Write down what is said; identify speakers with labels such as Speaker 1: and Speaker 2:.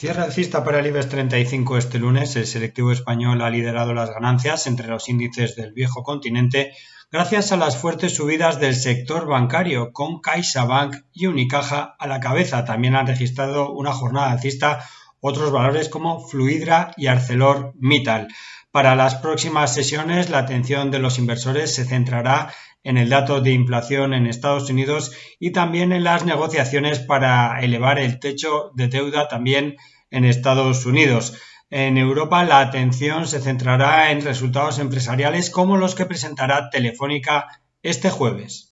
Speaker 1: Cierre alcista para el IBEX 35 este lunes. El selectivo español ha liderado las ganancias entre los índices del viejo continente gracias a las fuertes subidas del sector bancario, con CaixaBank y Unicaja a la cabeza. También han registrado una jornada alcista otros valores como Fluidra y ArcelorMittal. Para las próximas sesiones, la atención de los inversores se centrará en el dato de inflación en Estados Unidos y también en las negociaciones para elevar el techo de deuda también en Estados Unidos. En Europa la atención se centrará en resultados empresariales como los que presentará Telefónica este jueves.